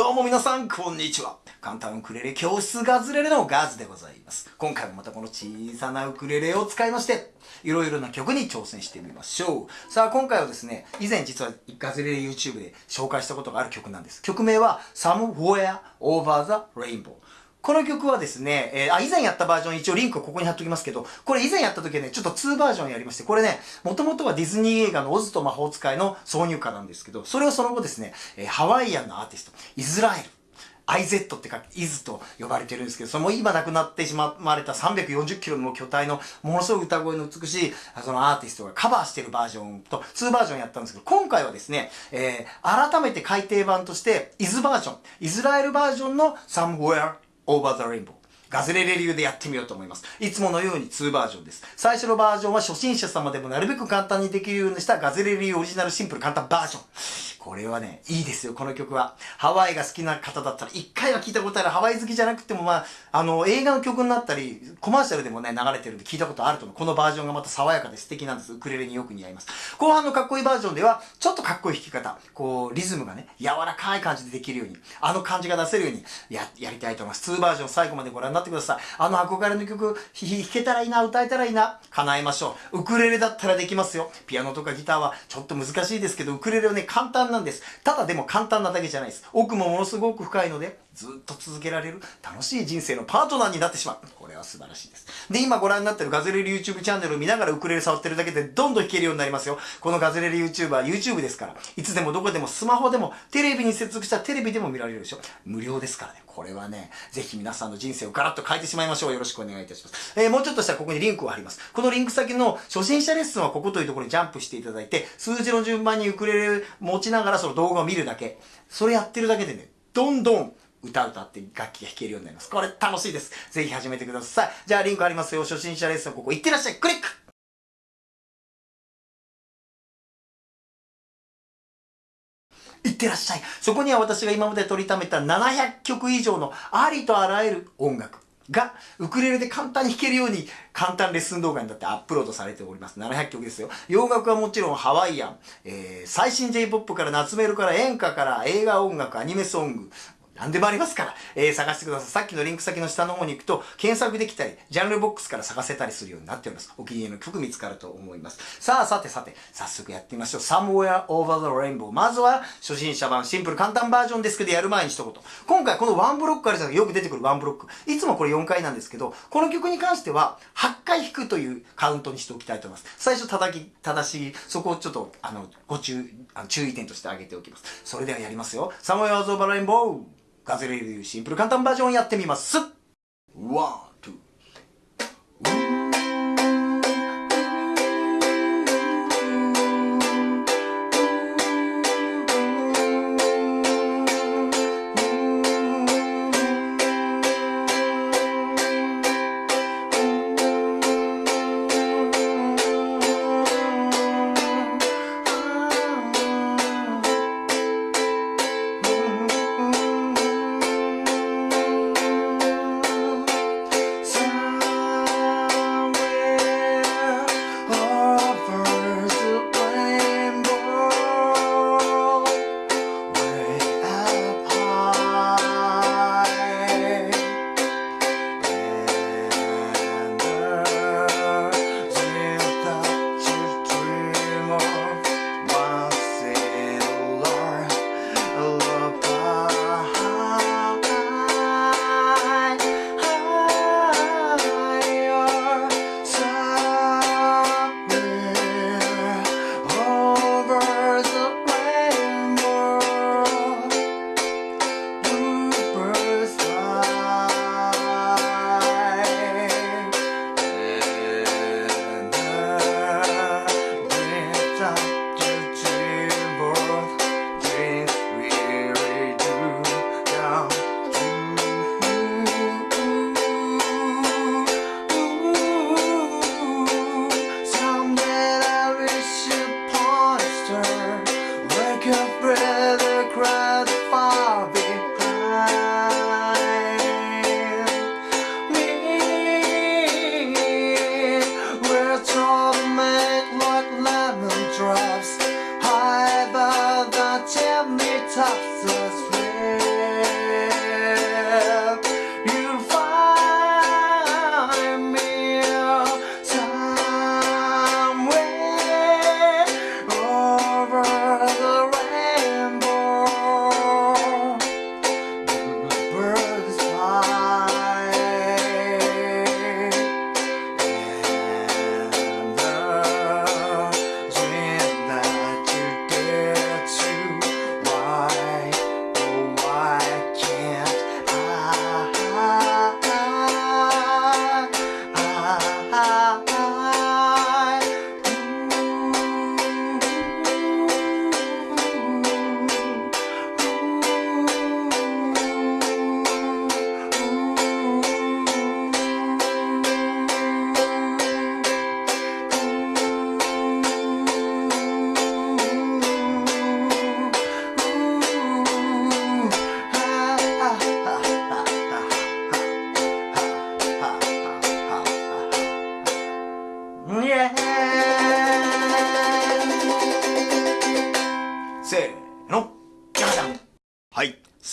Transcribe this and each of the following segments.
どうも皆さん、こんにちは。簡単ウクレレ教室ガズレレのガズでございます。今回もまたこの小さなウクレレを使いまして、いろいろな曲に挑戦してみましょう。さあ、今回はですね、以前実はガズレレ YouTube で紹介したことがある曲なんです。曲名は Somewhere Over the Rainbow。この曲はですね、えー、あ、以前やったバージョン一応リンクここに貼っときますけど、これ以前やった時はね、ちょっと2バージョンやりまして、これね、もともとはディズニー映画のオズと魔法使いの挿入歌なんですけど、それをその後ですね、えー、ハワイアンのアーティスト、イスラエル、IZ ってか、イズと呼ばれてるんですけど、その今亡くなってしまわれた340キロの巨体のものすごい歌声の美しいそのアーティストがカバーしてるバージョンと2バージョンやったんですけど、今回はですね、えー、改めて改訂版として、イズバージョン、イスラエルバージョンの Somewhere オーバーザレインボーガズレレ流でやってみようと思います。いつものように2バージョンです。最初のバージョンは初心者様でもなるべく簡単にできるようにしたガズレレ流オリジナルシンプル簡単バージョン。これはね、いいですよ、この曲は。ハワイが好きな方だったら、一回は聞いたことある。ハワイ好きじゃなくても、まあ、あの、映画の曲になったり、コマーシャルでもね、流れてるんで聞いたことあると思う。このバージョンがまた爽やかで素敵なんです。ウクレレによく似合います。後半のかっこいいバージョンでは、ちょっとかっこいい弾き方、こう、リズムがね、柔らかい感じでできるように、あの感じが出せるようにや、やりたいと思います。2バージョン最後までご覧になってください。あの憧れの曲、弾けたらいいな、歌えたらいいな、叶えましょう。ウクレレだったらできますよ。ピアノとかギターはちょっと難しいですけど、ウクレレはね、簡単なんです。ただでも簡単なだけじゃないです。奥もものすごく深いので、ずっと続けられる楽しい人生のパートナーになってしまう。これは素晴らしいです。で、今ご覧になってるガズレレ YouTube チャンネルを見ながらウクレレ触ってるだけでどんどん弾けるようになりますよ。このガズレレ YouTuber、YouTube ですから。いつでもどこでもスマホでもテレビに接続したテレビでも見られるでしょ。無料ですからね。これはね、ぜひ皆さんの人生をガラッと変えてしまいましょう。よろしくお願いいたします。えー、もうちょっとしたらここにリンクを貼ります。このリンク先の初心者レッスンはここというところにジャンプしていただいて、数字の順番にウクレレ持ちながらその動画を見るだけ。それやってるだけでね、どんどん歌歌って楽器が弾けるようになります。これ楽しいです。ぜひ始めてください。じゃあリンクありますよ。初心者レッスンここ行ってらっしゃい。クリックいってらっしゃい。そこには私が今まで取りためた700曲以上のありとあらゆる音楽がウクレレで簡単に弾けるように簡単レッスン動画になってアップロードされております。700曲ですよ。洋楽はもちろんハワイアン、えー、最新 J-POP から夏メロから演歌から映画音楽、アニメソング、何でもありますから、えー、探してください。さっきのリンク先の下の方に行くと、検索できたり、ジャンルボックスから探せたりするようになっております。お気に入りの曲見つかると思います。さあ、さてさて、早速やってみましょう。Somewhere Over the Rainbow。まずは、初心者版、シンプル簡単バージョンですけど、やる前に一言。今回このワンブロックあるじゃないよく出てくるワンブロック。いつもこれ4回なんですけど、この曲に関しては、8回弾くというカウントにしておきたいと思います。最初叩き、正しい、そこをちょっと、あの、ご注意、あの注意点として挙げておきます。それではやりますよ。Somewhere Over the Rainbow。ガズレレビューシンプル簡単バージョンやってみます。ワン、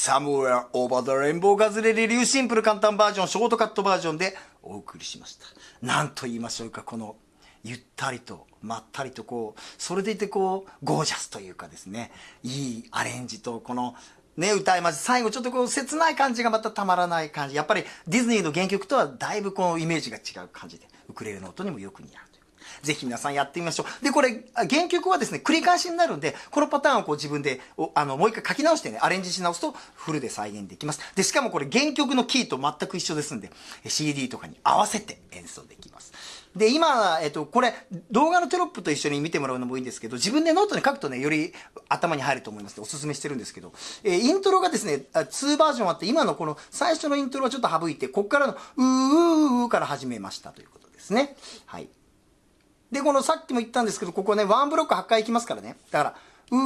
Somewhere Over the Rainbow ガズレレ流シンプル簡単バージョンショートカットバージョンでお送りしました何と言いましょうかこのゆったりとまったりとこうそれでいてこうゴージャスというかですねいいアレンジとこのね、歌いまして、最後ちょっとこう切ない感じがまたたまらない感じ。やっぱりディズニーの原曲とはだいぶこうイメージが違う感じで、ウクレレの音にもよく似合う。ぜひ皆さんやってみましょう。で、これ、原曲はですね、繰り返しになるんで、このパターンをこう自分で、あの、もう一回書き直してね、アレンジし直すとフルで再現できます。で、しかもこれ原曲のキーと全く一緒ですんで、CD とかに合わせて演奏できます。で、今、えっと、これ、動画のテロップと一緒に見てもらうのもいいんですけど、自分でノートに書くとね、より頭に入ると思いますので、おすすめしてるんですけど、えー、イントロがですね、2バージョンあって、今のこの最初のイントロはちょっと省いて、こっからの、うーうーから始めましたということですね。はい。で、このさっきも言ったんですけど、ここね、ワンブロック8回いきますからね。だから、うー、う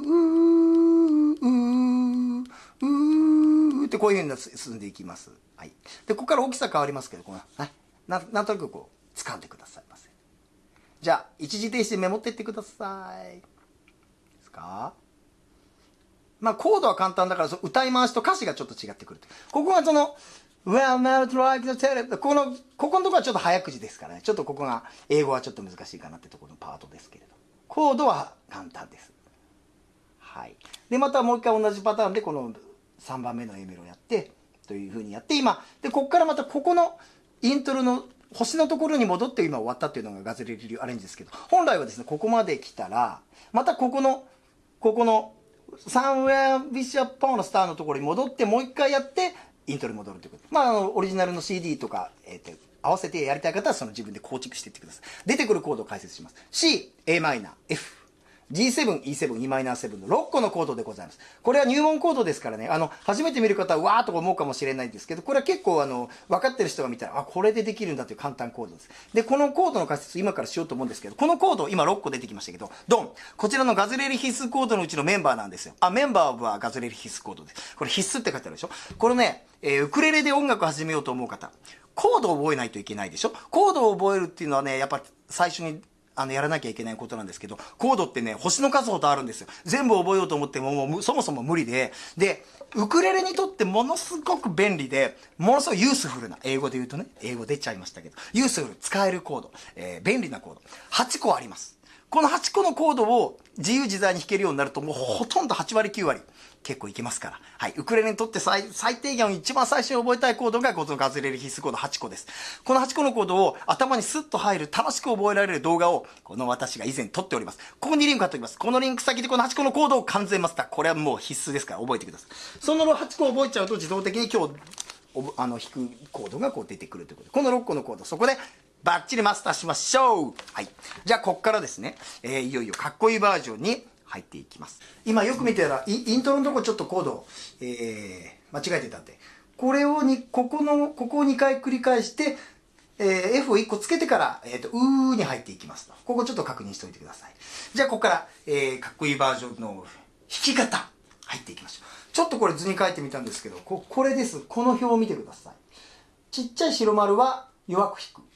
ー、うー、うーってこういう風に進んでいきます。はい。で、ここから大きさ変わりますけど、この、はい。ななんとなくこう、掴んでくださいませ。じゃあ、一時停止でメモっていってください。ですか？まあ、コードは簡単だから、歌い回しと歌詞がちょっと違ってくる。ここがその、Well, not like the tele この、ここのところはちょっと早口ですからね。ちょっとここが、英語はちょっと難しいかなってところのパートですけれど。コードは簡単です。はい。で、またもう一回同じパターンで、この3番目の A メロをやって、というふうにやって、今、で、ここからまたここのイントロの星のところに戻って今終わったっていうのがガズレリ流アレンジですけど、本来はですね、ここまで来たら、またここの、ここの、サンウェアビシャポーのスターのところに戻ってもう一回やって、イントロに戻るということ。まあ、あの、オリジナルの CD とか、えっ、ー、と、合わせてやりたい方はその自分で構築していってください。出てくるコードを解説します。C、Am、F、G7、E7、Em7 の6個のコードでございます。これは入門コードですからね、あの、初めて見る方はわーっと思うかもしれないんですけど、これは結構あの、分かってる人が見たら、あ、これでできるんだという簡単コードです。で、このコードの解説今からしようと思うんですけど、このコード、今6個出てきましたけど、ドンこちらのガズレリ必須コードのうちのメンバーなんですよ。あ、メンバーはガズレリ必須コードです。これ必須って書いてあるでしょ？これね、えー、ウクレレで音楽始めようと思う方、コードを覚えないといけないでしょ？コードを覚えるっていうのはね、やっぱ最初にあの、やらなきゃいけないことなんですけど、コードってね、星の数ほどあるんですよ。全部覚えようと思っても、もう、そもそも無理で、で、ウクレレにとってものすごく便利で、ものすごいユースフルな、英語で言うとね、英語出ちゃいましたけど、ユースフル、使えるコード、えー、便利なコード、8個あります。この8個のコードを自由自在に弾けるようになると、もうほとんど8割9割。結構いけますから。はい。ウクレレにとって最低限一番最初に覚えたいコードがこのガズレレ必須コード8個です。この8個のコードを頭にスッと入る楽しく覚えられる動画をこの私が以前撮っております。ここにリンク貼っておきます。このリンク先でこの8個のコードを完全マスター。これはもう必須ですから覚えてください。その8個覚えちゃうと自動的に今日あの弾くコードがこう出てくるということで、この6個のコード、そこでバッチリマスターしましょうはい。じゃあ、こっからですね、えー、いよいよかっこいいバージョンに入っていきます。今よく見てたら、イントロのとこちょっとコード、えー、間違えてたんで、これをに、ここの、ここを2回繰り返して、えー、F を1個つけてから、えっ、ー、と、うーに入っていきますと。ここちょっと確認しておいてください。じゃあ、ここから、えー、かっこいいバージョンの弾き方、入っていきましょう。ちょっとこれ図に書いてみたんですけど、ここれです。この表を見てください。ちっちゃい白丸は弱く弾く。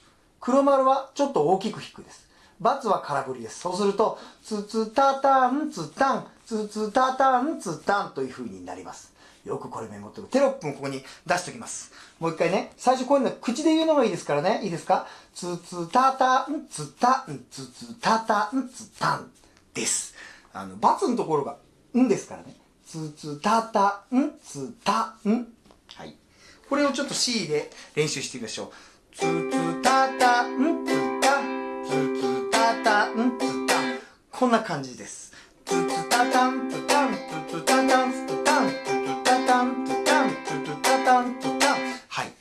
黒丸はちょっと大きく弾くです。×は空振りです。そうすると、つつたたんつたん、つつたたんつたんという風になります。よくこれメモってる。テロップもここに出しておきます。もう一回ね、最初こういうの口で言うのがいいですからね。いいですか？つつたたんつたん、つつたたんつたんです。あの、×のところがんですからね。つつたたんつたん。はい。これをちょっと C で練習してみましょう。つつたたんつたつつタンツタンこんな感じです。ツツタタンツタンツツタタンツタンツツタタンツタンツツタタンツタンはい。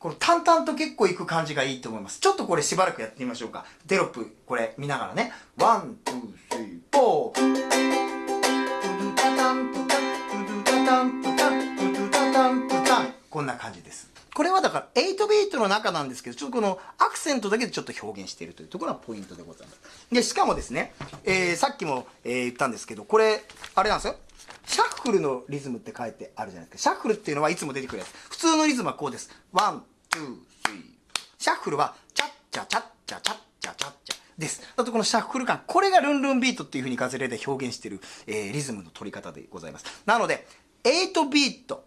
この淡々と結構いく感じがいいと思います。ちょっとこれしばらくやってみましょうか。テロップこれ見ながらね。 one、two、three、four。こんな感じです。これはだから8ビートの中なんですけど、ちょっとこのアクセントだけでちょっと表現しているというところがポイントでございます。で、しかもですね、えー、さっきも、えー、言ったんですけど、これ、あれなんですよ。シャッフルのリズムって書いてあるじゃないですか。シャッフルっていうのはいつも出てくるやつ。普通のリズムはこうです。 one、two、three。シャッフルは、チャッチャチャッチャチャッチャチャッチャです。あとこのシャッフル感、これがルンルンビートっていう風にガズレレで表現している、えー、リズムの取り方でございます。なので、8ビート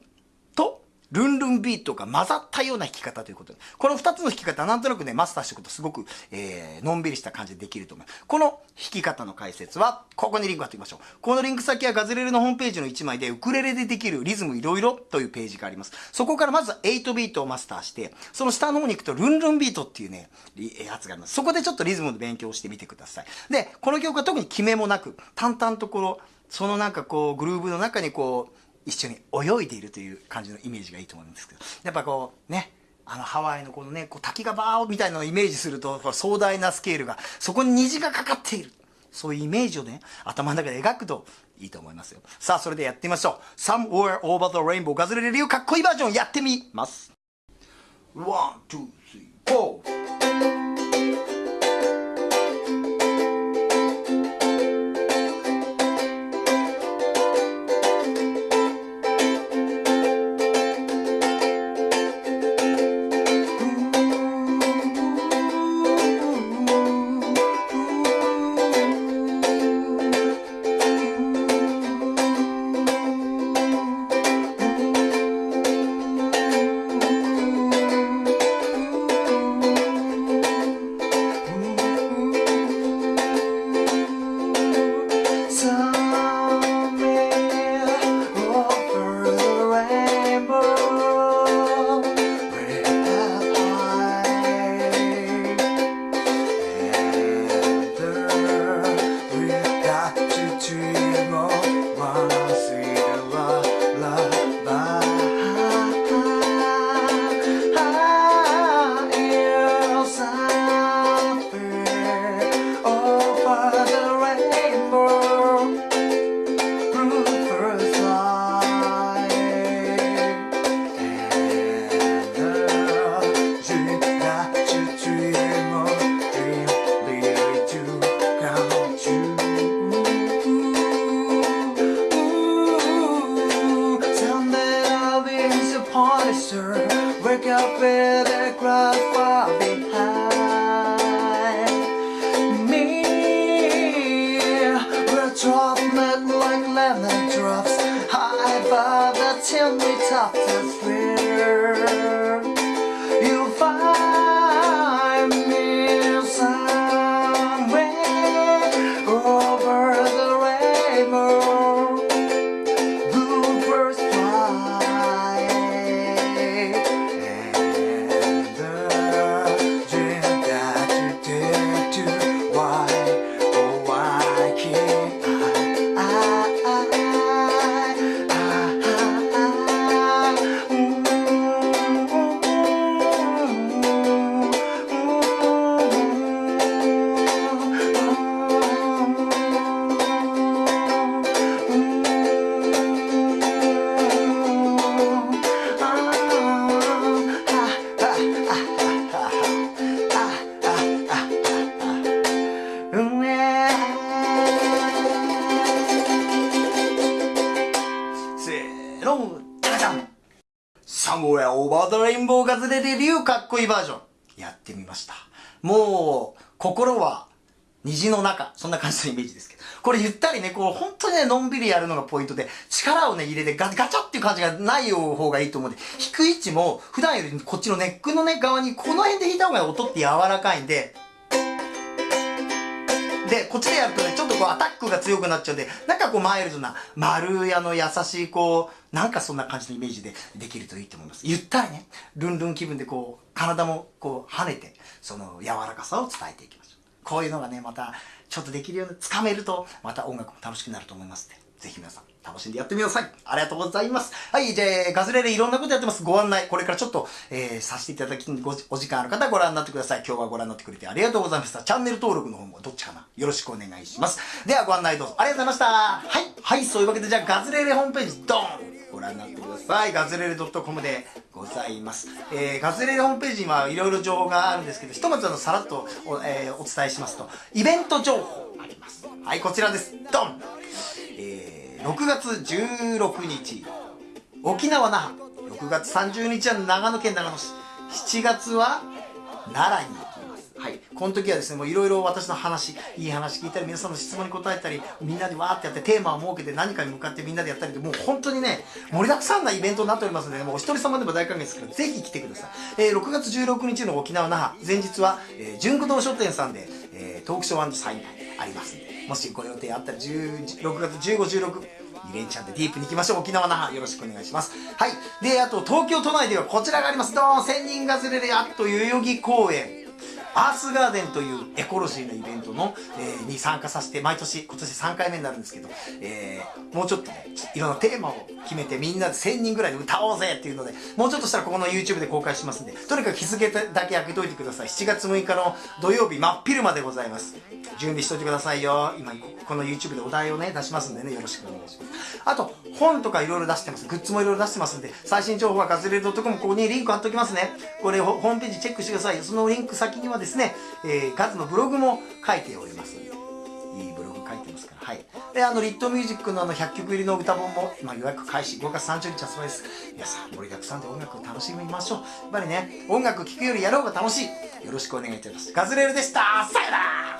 とルンルンビートが混ざったような弾き方ということで、この二つの弾き方、なんとなくね、マスターしておくとすごく、えー、のんびりした感じでできると思います。この弾き方の解説は、ここにリンク貼っておきましょう。このリンク先はガズレレのホームページの1枚で、ウクレレでできるリズムいろいろというページがあります。そこからまずは8ビートをマスターして、その下の方に行くと、ルンルンビートっていうね、やつがあります。そこでちょっとリズムの勉強をしてみてください。で、この曲は特に決めもなく、淡々とこの、そのなんかこう、グルーブの中にこう、一緒に泳いでいるという感じのイメージがいいと思うんですけど。やっぱこうねあのハワイのこのねこう滝がバーみたいなのをイメージすると壮大なスケールがそこに虹がかかっている。そういうイメージをね頭の中で描くといいと思いますよ。さあそれでやってみましょう。Somewhere Over the Rainbow ガズレレ流かっこいいバージョン。やってみます。 one、two、バージョンやってみました。もう、心は虹の中。そんな感じのイメージですけど。これゆったりね、こう、本当にね、のんびりやるのがポイントで、力をね、入れてガガチャっていう感じがない方がいいと思うんで、弾く位置も、普段よりこっちのネックのね、側に、この辺で弾いた方が音って柔らかいんで、で、こっちでやるとね、ちょっとこうアタックが強くなっちゃうんで、なんかこうマイルドな、丸やの優しいこう、なんかそんな感じのイメージでできるといいと思います。ゆったりね、ルンルン気分でこう、体もこう跳ねて、その柔らかさを伝えていきましょう。こういうのがね、また、ちょっとできるようにつかめると、また音楽も楽しくなると思いますので、ぜひ皆さん、楽しんでやってみてください。ありがとうございます。はい、じゃあ、ガズレレいろんなことやってます。ご案内、これからちょっと、えー、させていただき、ごお時間ある方はご覧になってください。今日はご覧になってくれてありがとうございました。チャンネル登録の方もどっちかなよろしくお願いします。では、ご案内どうぞ。ありがとうございました。はい、はい、そういうわけで、じゃあ、ガズレレホームページ、ドンご覧になってください。ガズレレ .com でございます。えー、ガズレレホームページにはいろいろ情報があるんですけど、ひとまずあの、さらっとお,、えーお伝えしますと、イベント情報あります。はい、こちらです。ドンえー6月16日、沖縄那覇。6月30日は長野県長野市。7月は奈良に。この時はですね、もういろいろ私の話、いい話聞いたり、皆さんの質問に答えたり、みんなでわーってやってテーマを設けて何かに向かってみんなでやったりで、もう本当にね、盛りだくさんなイベントになっておりますので、もうお一人様でも大歓迎ですから、ぜひ来てください。えー、6月16日の沖縄那覇、前日は、えー、純駆動書店さんで、えー、トークショーサイン会ありますんで、もしご予定あったら、6月15、16、2連チャンでディープに行きましょう。沖縄那覇よろしくお願いします。はい。で、あと東京都内ではこちらがあります。どう千人がずれるやっと代々木公園。アースガーデンというエコロジーのイベントの、えー、に参加させて、毎年、今年3回目になるんですけど、えー、もうちょっとね、いろんなテーマを決めてみんなで1000人ぐらいで歌おうぜっていうので、もうちょっとしたらここの YouTube で公開しますんで、とにかく日付だけ開けといてください。7月6日の土曜日、真っ昼までございます。準備しといてくださいよ。今、この YouTube でお題をね、出しますんでね、よろしくお願いします。あと、本とかいろいろ出してます。グッズもいろいろ出してますんで、最新情報はガズレレ .com、ここにリンク貼っておきますね。これ、ホームページチェックしてください。そのリンク先にはですね、えー、ガズのブログも書いております、いいブログ書いてますから、はい。で、あの、リットミュージックのあの、100曲入りの歌本も、今予約開始、5月30日発売です。皆さん、盛りだくさんで音楽を楽しみましょう。やっぱりね、音楽聴くよりやろうが楽しい。よろしくお願いいたします。ガズレレでしたさよなら